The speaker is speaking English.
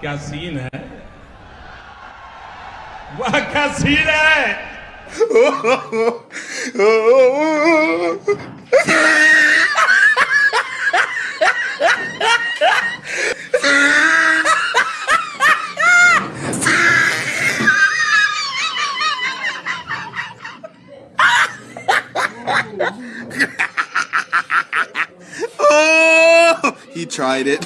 क्या सीन है वाह क्या सीन है oh, he tried it.